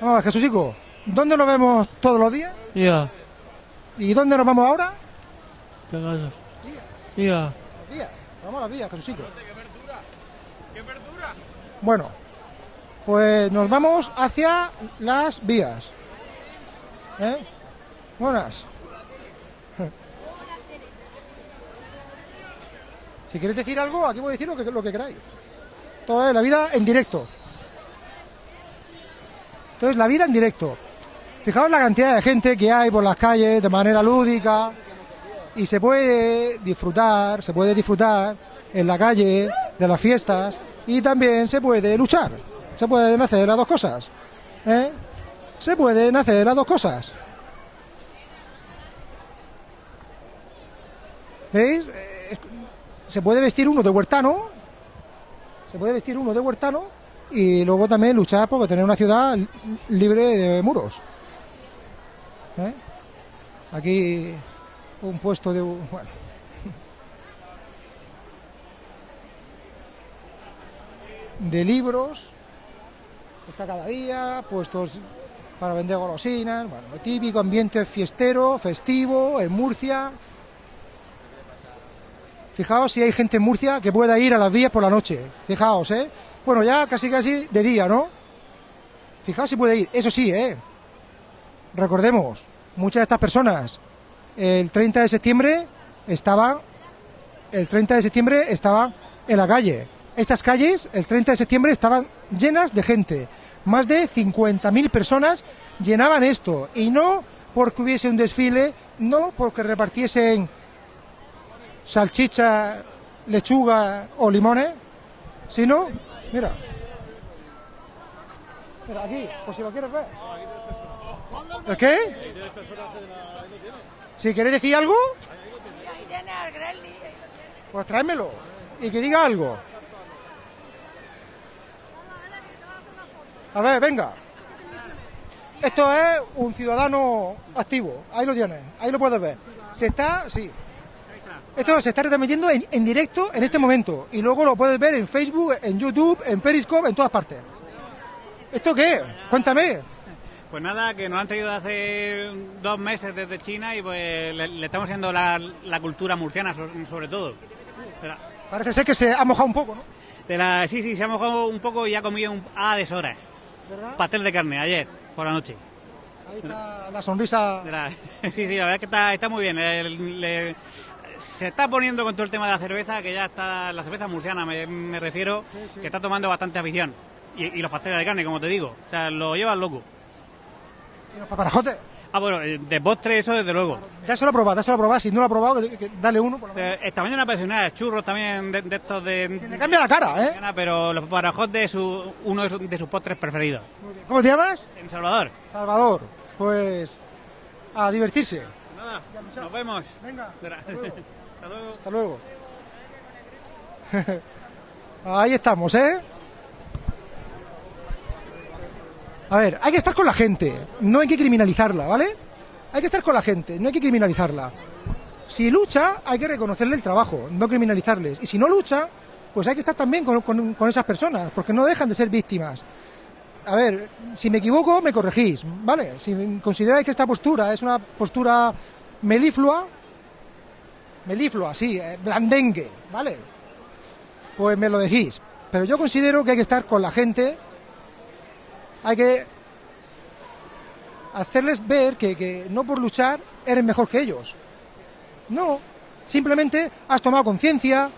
Vamos a ver, Jesúsico. ¿Dónde nos vemos todos los días? Ya, ¿Y dónde nos vamos ahora? ¿qué pasa? Ya, Las vías. Vamos a las vías, Jesúsico. Bueno, pues nos vamos hacia las vías. ¿Eh? Buenas. Si queréis decir algo, aquí voy a decir lo que, lo que queráis. Todo es la vida en directo. Entonces, la vida en directo. Fijaos la cantidad de gente que hay por las calles de manera lúdica y se puede disfrutar, se puede disfrutar en la calle de las fiestas y también se puede luchar. Se pueden hacer las dos cosas. ¿eh? Se pueden hacer las dos cosas. ¿Veis? Eh, se puede vestir uno de huertano, se puede vestir uno de huertano y luego también luchar por tener una ciudad li- libre de muros. ¿Eh? Aquí un puesto de... Bueno. De libros, está cada día, puestos para vender golosinas, bueno, lo típico ambiente fiestero, festivo, en Murcia. Fijaos si hay gente en Murcia que pueda ir a las vías por la noche. Fijaos, ¿eh? Bueno, ya casi casi de día, ¿no? Fijaos si puede ir. Eso sí, ¿eh? Recordemos, muchas de estas personas el 30 de septiembre estaban el 30 de septiembre estaban en la calle. Estas calles el 30 de septiembre estaban llenas de gente. Más de 50.000 personas llenaban esto y no porque hubiese un desfile, no porque repartiesen salchicha, lechuga o limones, sino, mira, mira aquí, por si lo quieres ver. ¿El qué? Si queréis decir algo, pues tráemelo y que diga algo. A ver, venga. Esto es un ciudadano activo. Ahí lo tienes, ahí lo puedes ver. Se está, sí. Esto se está retransmitiendo en, en directo en este momento. Y luego lo puedes ver en Facebook, en YouTube, en Periscope, en todas partes. ¿Esto qué? Cuéntame. Pues nada, que nos han traído hace dos meses desde China y pues le, le estamos haciendo la, la cultura murciana so- sobre todo. La, Parece ser que se ha mojado un poco, ¿no? de la- sí, sí, se ha mojado un poco y ha comido un, a deshoras. ¿Verdad? Pastel de carne ayer, por la noche. Ahí está la sonrisa. Sí, sí, la verdad es que está, está muy bien. El- se está poniendo con todo el tema de la cerveza, que ya está, la cerveza murciana me, me refiero, que está tomando bastante afición. Y, y los pasteles de carne, como te digo. O sea, lo llevan loco. Y los paparajotes. Ah, bueno, eh, de postre eso desde luego. Dáselo a probar, dáselo a probar. Si no lo ha probado, que, que dale uno. Por lo menos. Eh, esta mañana apasionada, churros también de, de estos de... Se le cambia la cara, ¿eh? Pero los parajotes de su, uno de sus postres preferidos. ¿Cómo te llamas? En Salvador. Salvador. Pues a divertirse. Nada, nos vemos. Venga. Hasta luego. Hasta luego. Ahí estamos, ¿eh? A ver, hay que estar con la gente, no hay que criminalizarla, ¿vale? Hay que estar con la gente, no hay que criminalizarla. Si lucha, hay que reconocerle el trabajo, no criminalizarles. Y si no lucha, pues hay que estar también con, con- con esas personas, porque no dejan de ser víctimas. A ver, si me equivoco, me corregís, ¿vale? Si consideráis que esta postura es una postura meliflua, meliflua, sí, eh, blandengue, ¿vale? pues me lo decís. Pero yo considero que hay que estar con la gente, hay que hacerles ver que, que no por luchar eres mejor que ellos. No, simplemente has tomado conciencia.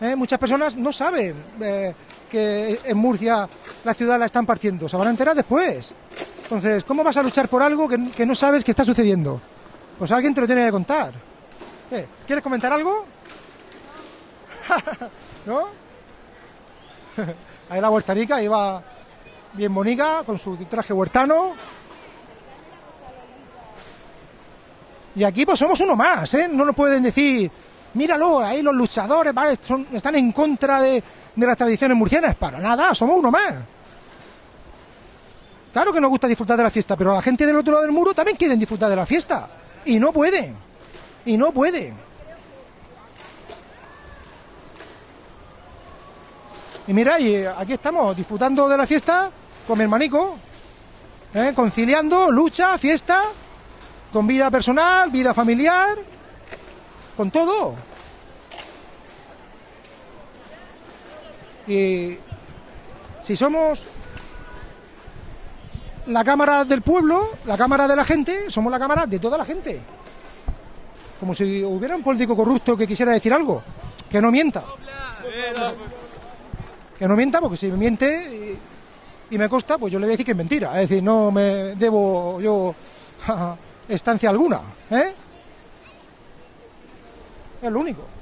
¿eh? Muchas personas no saben eh, que en Murcia la ciudad la están partiendo, se van a enterar después. Entonces, ¿cómo vas a luchar por algo que, no sabes que está sucediendo? Pues alguien te lo tiene que contar. ¿Qué? ¿Quieres comentar algo? ¿No? Ahí la huertanica iba bien bonita, con su traje huertano. Y aquí pues somos uno más, ¿eh? No nos pueden decir, míralo, ahí los luchadores. Son- están en contra de, de las tradiciones murcianas. Para nada, somos uno más. Claro que nos gusta disfrutar de la fiesta, pero la gente del otro lado del muro también quieren disfrutar de la fiesta. Y no pueden. Y no pueden. Y mira, y eh, aquí estamos disfrutando de la fiesta con mi hermanico, ¿eh? conciliando lucha, fiesta, con vida personal, vida familiar, con todo. Y si somos la cámara del pueblo, la cámara de la gente, somos la cámara de toda la gente. Como si hubiera un político corrupto que quisiera decir algo, que no mienta. Que no mienta, porque si me miente y, me consta, pues yo le voy a decir que es mentira. Es decir, no me debo yo estancia alguna. ¿eh? Es lo único.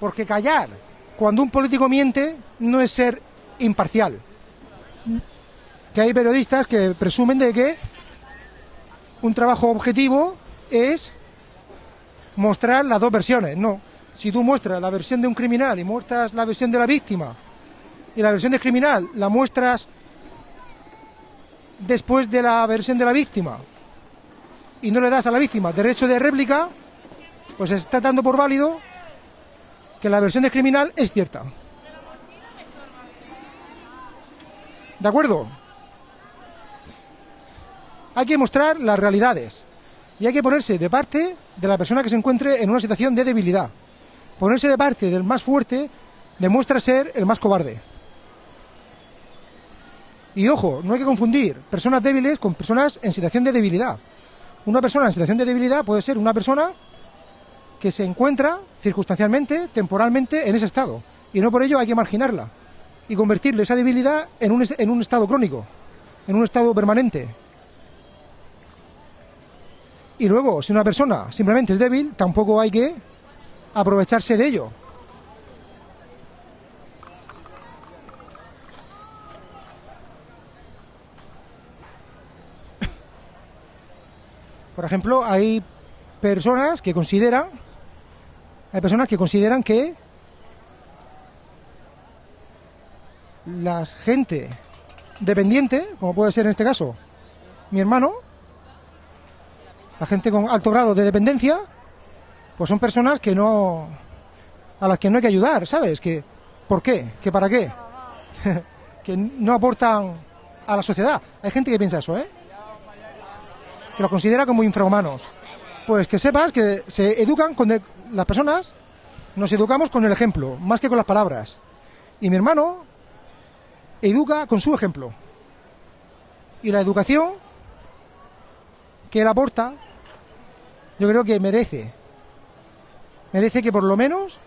Porque callar cuando un político miente no es ser imparcial. Que hay periodistas que presumen de que un trabajo objetivo es mostrar las dos versiones. No. Si tú muestras la versión de un criminal y muestras la versión de la víctima y la versión del criminal la muestras después de la versión de la víctima y no le das a la víctima derecho de réplica, pues está dando por válido que la versión del criminal es cierta. ¿De acuerdo? Hay que mostrar las realidades y hay que ponerse de parte de la persona que se encuentre en una situación de debilidad. Ponerse de parte del más fuerte demuestra ser el más cobarde. Y ojo, no hay que confundir personas débiles con personas en situación de debilidad. Una persona en situación de debilidad puede ser una persona que se encuentra circunstancialmente, temporalmente, en ese estado. Y no por ello hay que marginarla y convertirle esa debilidad en un, en un estado crónico, en un estado permanente. Y luego, si una persona simplemente es débil, tampoco hay que aprovecharse de ello. Por ejemplo, hay personas que consideran, hay personas que consideran que la gente dependiente, como puede ser en este caso mi hermano, la gente con alto grado de dependencia, pues son personas que no a las que no hay que ayudar, ¿sabes? Que ¿por qué? ¿Que para qué? que no aportan a la sociedad. Hay gente que piensa eso, ¿eh? Que los considera como infrahumanos. Pues que sepas que se educan con el- las personas, nos educamos con el ejemplo, más que con las palabras. Y mi hermano educa con su ejemplo. Y la educación que él aporta, yo creo que merece. Merece que por lo menos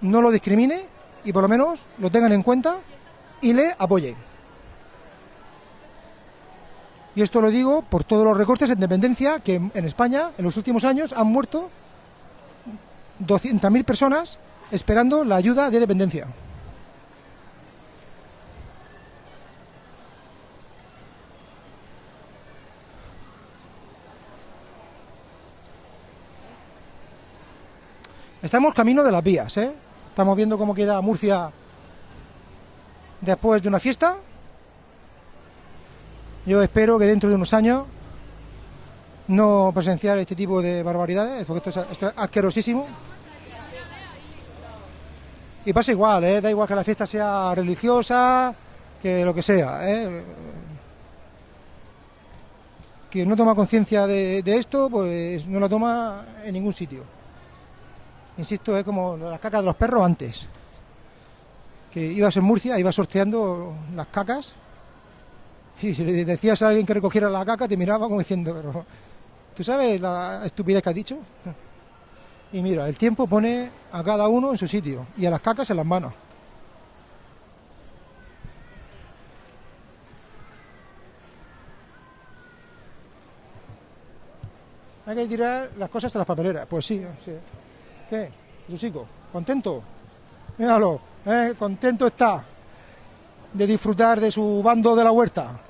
no lo discrimine y por lo menos lo tengan en cuenta y le apoyen. Y esto lo digo por todos los recortes en dependencia que en España en los últimos años han muerto 200.000 personas esperando la ayuda de dependencia. Estamos camino de las vías, ¿eh? Estamos viendo cómo queda Murcia después de una fiesta. Yo espero que dentro de unos años no presenciar este tipo de barbaridades, porque esto es, esto es asquerosísimo. Y pasa igual, ¿eh? Da igual que la fiesta sea religiosa, que lo que sea, ¿eh? Quien no toma conciencia de, esto, pues no la toma en ningún sitio. Insisto, es como las cacas de los perros antes. Que ibas en Murcia, ibas sorteando las cacas y si le decías a alguien que recogiera la caca, te miraba como diciendo, pero ¿tú sabes la estupidez que has dicho? Y mira, el tiempo pone a cada uno en su sitio y a las cacas en las manos. Hay que tirar las cosas a las papeleras. Pues sí, sí. ¿Qué? Lusico, ¿contento? Míralo, ¿eh? contento está de disfrutar de su bando de la huerta.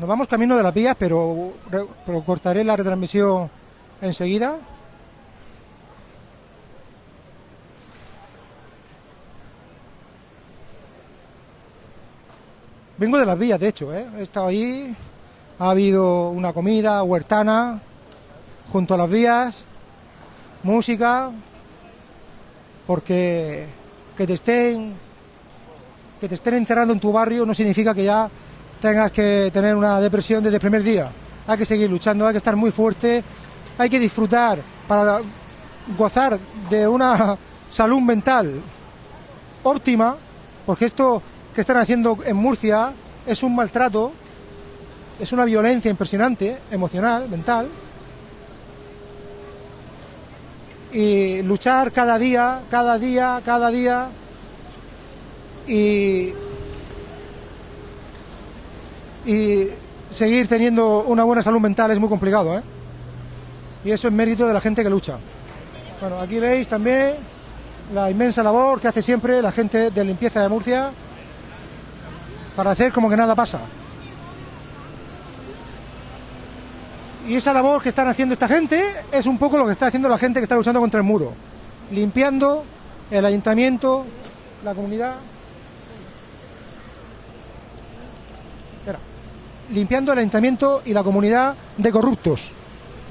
Nos vamos camino de las vías, pero, cortaré la retransmisión enseguida. Vengo de las vías, de hecho, ¿eh? he estado ahí, ha habido una comida huertana junto a las vías, música, porque que te estén que te estén encerrando en tu barrio no significa que ya tengas que tener una depresión desde el primer día. Hay que seguir luchando, hay que estar muy fuerte, hay que disfrutar para gozar de una salud mental óptima, porque esto que están haciendo en Murcia es un maltrato, es una violencia impresionante, emocional, mental. Y luchar cada día, cada día, cada día. Y, y seguir teniendo una buena salud mental es muy complicado, ¿eh? Y eso es mérito de la gente que lucha. Bueno, aquí veis también la inmensa labor que hace siempre la gente de limpieza de Murcia para hacer como que nada pasa. Y esa labor que están haciendo esta gente es un poco lo que está haciendo la gente que está luchando contra el muro, limpiando el ayuntamiento, la comunidad. Limpiando el ayuntamiento y la comunidad de corruptos,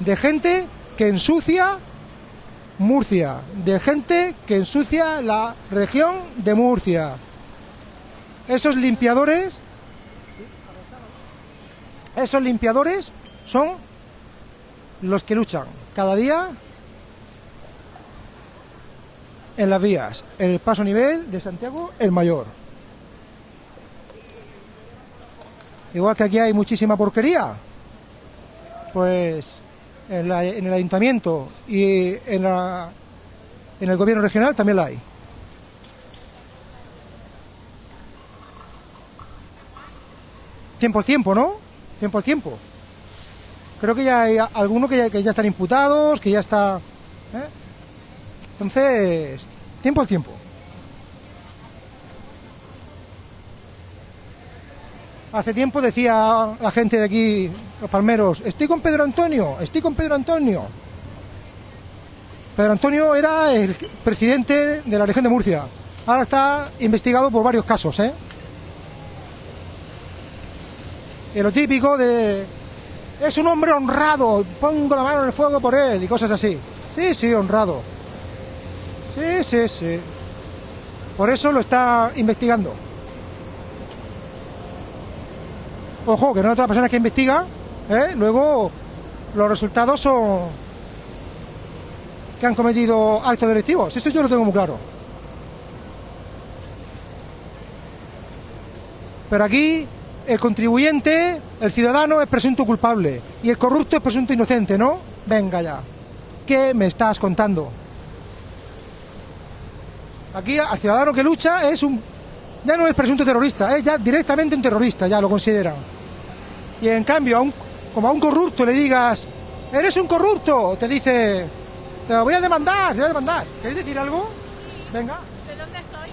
de gente que ensucia Murcia, de gente que ensucia la región de Murcia. Esos limpiadores, esos limpiadores son los que luchan cada día en las vías, en el paso nivel de Santiago el Mayor. Igual que aquí hay muchísima porquería, pues en, el ayuntamiento y en, el gobierno regional también la hay. Tiempo al tiempo, ¿no? Tiempo al tiempo. Creo que ya hay algunos que ya, que ya están imputados, que ya está... ¿eh? Entonces, tiempo al tiempo. Hace tiempo decía la gente de aquí, los palmeros, estoy con Pedro Antonio, estoy con Pedro Antonio. Pedro Antonio era el presidente de la región de Murcia. Ahora está investigado por varios casos, ¿eh? Lo típico de... Es un hombre honrado, pongo la mano en el fuego por él y cosas así. Sí, sí, honrado. Sí, sí, sí. Por eso lo está investigando. Ojo, que no es otra persona que investiga, ¿eh? luego los resultados son que han cometido actos delictivos. Eso yo lo tengo muy claro. Pero aquí el contribuyente, el ciudadano es presunto culpable y el corrupto es presunto inocente, ¿no? Venga ya. ¿Qué me estás contando? Aquí al ciudadano que lucha es un ya no es presunto terrorista, es ya directamente un terrorista, ya lo consideran. Y en cambio, a un, como a un corrupto le digas, eres un corrupto, te dice, te voy a demandar, te voy a demandar. ¿Queréis decir algo? Venga, ¿De dónde soy?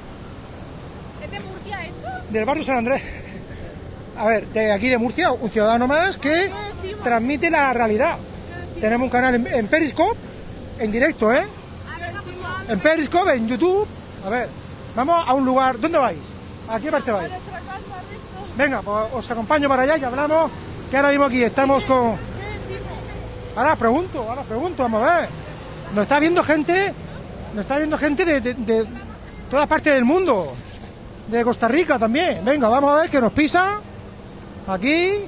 ¿Es de Murcia esto? del barrio San Andrés. A ver, de aquí de Murcia, un ciudadano más que transmite la realidad. Tenemos un canal en, en Periscope, en directo, ¿eh? En Periscope, en YouTube. A ver, vamos a un lugar. ¿Dónde vais? ¿A qué parte vais? Venga, pues os acompaño para allá y hablamos. Que ahora mismo aquí estamos con. Ahora pregunto, ahora pregunto, vamos a ver. Nos está viendo gente, nos está viendo gente de, de, de todas partes del mundo. de Costa Rica también. Venga, vamos a ver que nos pisa. Aquí.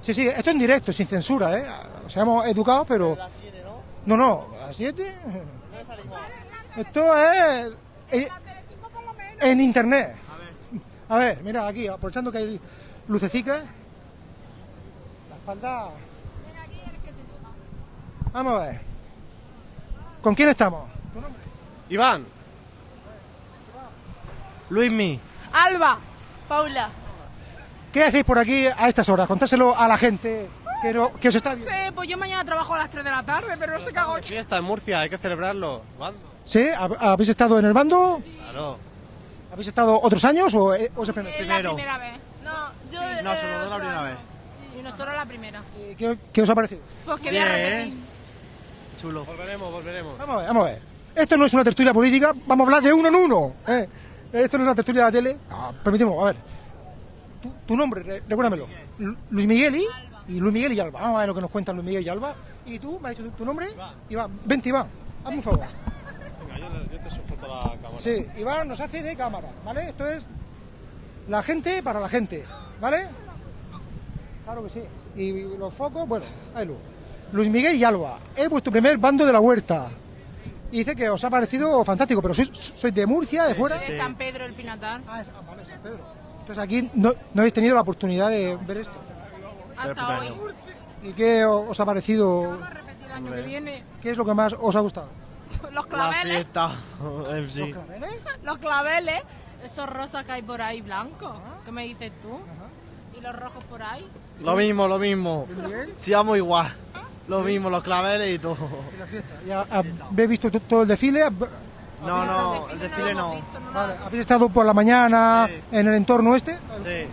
Sí, sí, esto en directo, sin censura, ¿eh? Seamos educados, pero... No, no, a las 7. Esto es en, en internet. A ver, mira aquí, aprovechando que hay lucecicas. La espalda. Vamos a ver. ¿Con quién estamos? Iván. Luismi. Alba. Paula. ¿Qué hacéis por aquí a estas horas? Contáselo a la gente no- que os está No sé, pues yo mañana trabajo a las 3 de la tarde, pero no sé qué hago aquí. fiesta en Murcia, hay que celebrarlo. ¿Vas? ¿Sí? ¿Hab- ¿Habéis estado en el bando? Claro. ¿Habéis estado otros años o, eh, o es el primer? Es la Primero. primera vez. No, yo. No, se nos da la primera vez. Y nosotros la primera. Eh, ¿Qué, qué os ha parecido? Pues que voy a Bien. repetir. Chulo. Volveremos, volveremos. Vamos a ver, vamos a ver. Esto no es una tertulia política, vamos a hablar de uno en uno. ¿eh? Esto no es una tertulia de la tele. Ah, permitimos, a ver. Tu, tu nombre, re- recuérdamelo. Lu- Luis Miguel y, y Luis Miguel y Alba. Vamos a ver lo que nos cuentan Luis Miguel y Alba. ¿Y tú? ¿Me has dicho tu, tu nombre? Iván. Vente, Iván. Hazme un favor. Venga, yo, yo te sujeto la cámara. Sí, Iván nos hace de cámara, ¿vale? Esto es la gente para la gente, ¿vale? Claro que sí. Y los focos, bueno, ahí lo. Luis Miguel y Alba, es vuestro primer bando de la huerta. Y dice que os ha parecido fantástico, pero sois, sois de Murcia, de fuera. De San Pedro, el Finatar. Ah, es- ah, vale, San Pedro. Entonces aquí no, no habéis tenido la oportunidad de ver esto. Hasta hoy. ¿Y qué os ha parecido? Vamos a repetir el año que viene. ¿Qué es lo que más os ha gustado? Los La claveles. fiesta en sí. ¿Los claveles? Los claveles. Esos rosas que hay por ahí blancos. ¿Qué me dices tú? ¿Y los rojos por ahí? Lo mismo, lo mismo. Si vamos igual. Lo mismo, los claveles y todo. Y la fiesta. ¿Ya habéis visto to- todo el desfile? No, no, el desfile no. Vale, ¿habéis estado por la mañana Sí. en el entorno este? Sí.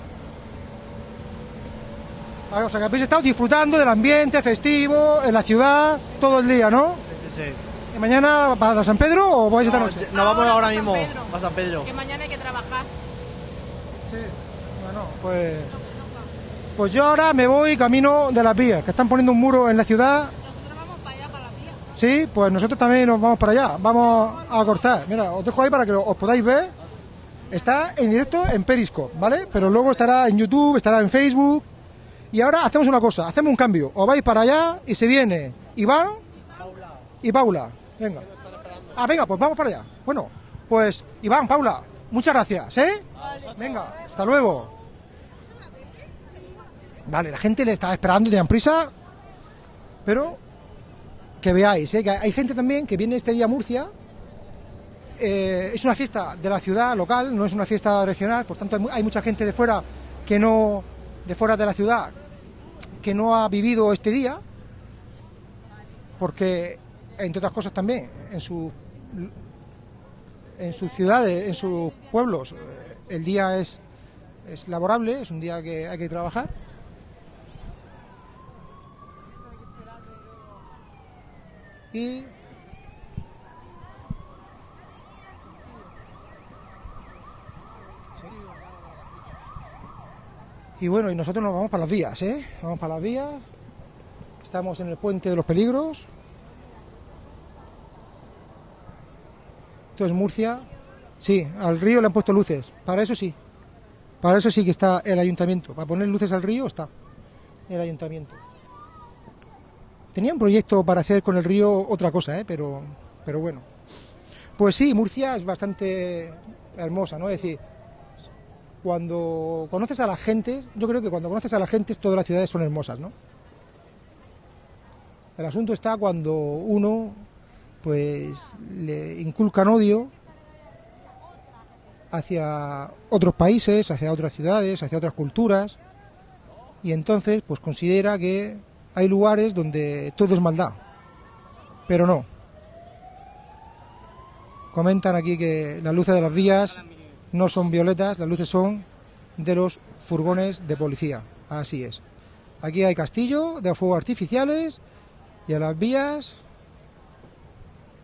O sea, que habéis estado disfrutando del ambiente festivo, en la ciudad, todo el día, ¿no? Sí, sí, sí. ¿Y mañana para San Pedro o vais esta No, noche? nos vamos Ahora ahora para San mismo Pedro. a San Pedro. Que mañana hay que trabajar. Sí. Bueno, pues... Pues yo ahora me voy camino de las vías, que están poniendo un muro en la ciudad. Nosotros vamos para allá, para la vía. Sí, pues nosotros también nos vamos para allá. Vamos a cortar. Mira, os dejo ahí para que os podáis ver. Está en directo en Periscope, ¿vale? Pero luego estará en YouTube, estará en Facebook. Y ahora hacemos una cosa, hacemos un cambio. Os vais para allá y se viene Iván y Paula. Venga. Ah, venga, pues vamos para allá. Bueno, pues Iván, Paula, muchas gracias, ¿eh? Venga, hasta luego. Vale, la gente le estaba esperando, tenían prisa. Pero que veáis, ¿eh? que hay gente también que viene este día a Murcia. eh, es una fiesta de la ciudad local, no es una fiesta regional, por tanto hay mucha gente de fuera que no, de fuera de la ciudad, que no ha vivido este día, porque entre otras cosas también en su en sus ciudades, en sus pueblos, eh, el día es es laborable, es un día que hay que trabajar. Y Y bueno, y nosotros nos vamos para las vías, ¿eh? Vamos para las vías. Estamos en el puente de los peligros. Esto es Murcia. Sí, al río le han puesto luces. Para eso sí. Para eso sí que está el ayuntamiento. Para poner luces al río está el ayuntamiento. Tenía un proyecto para hacer con el río otra cosa, ¿eh? pero, pero bueno. Pues sí, Murcia es bastante hermosa, ¿no? Es decir, cuando conoces a la gente, yo creo que cuando conoces a la gente todas las ciudades son hermosas, ¿no? El asunto está cuando uno, pues, le inculcan odio hacia otros países, hacia otras ciudades, hacia otras culturas, y entonces, pues, considera que hay lugares donde todo es maldad, pero no. Comentan aquí que las luces de las vías no son violetas, las luces son de los furgones de policía. Así es. Aquí hay castillo de fuegos artificiales y a las vías,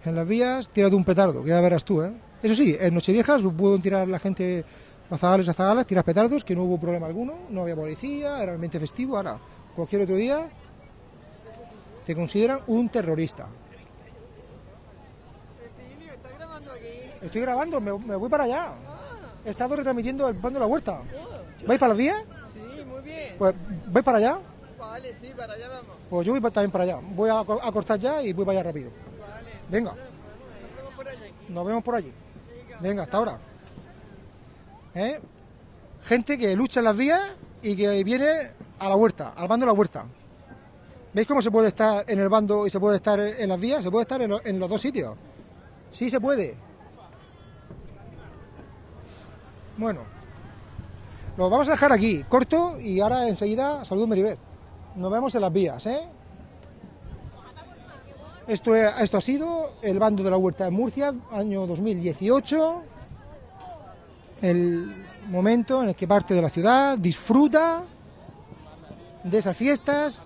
en las vías, tira de un petardo, que ya verás tú, ¿eh? Eso sí, en Nocheviejas pudo tirar la gente, los zagales a tirar petardos, que no hubo problema alguno, no había policía, era realmente festivo. Ahora, cualquier otro día, te consideran un terrorista. Estoy grabando, me voy para allá. He estado retransmitiendo el pan de la huerta. ¿Vais para las vías? Sí, muy bien. Pues, ¿vais para allá? Vale, sí, para allá vamos. Pues yo voy también para allá. Voy a, co- a cortar ya y voy para allá rápido. Venga. Nos vemos por allí. Venga, hasta ahora. ¿Eh? Gente que lucha en las vías y que viene a la huerta, al bando de la huerta. ¿Veis cómo se puede estar en el bando y se puede estar en las vías? Se puede estar en, lo- en los dos sitios. Sí se puede. Bueno, lo vamos a dejar aquí, corto, y ahora enseguida saludo Meribet. Nos vemos en las vías, ¿eh? Esto, es- esto ha sido el bando de la huerta de Murcia, año 2018. El momento en el que parte de la ciudad disfruta de esas fiestas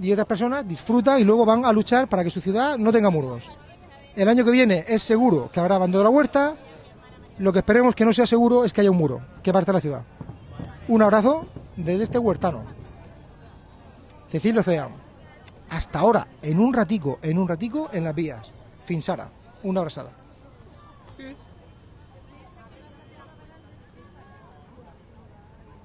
y otras personas disfrutan y luego van a luchar para que su ciudad no tenga muros. El año que viene es seguro que habrá bando de la huerta. Lo que esperemos que no sea seguro es que haya un muro que parte de la ciudad. Un abrazo desde este huertano. Cecilio Cea. Hasta ahora, en un ratico, en un ratico, en las vías. Finsara. Una abrazada.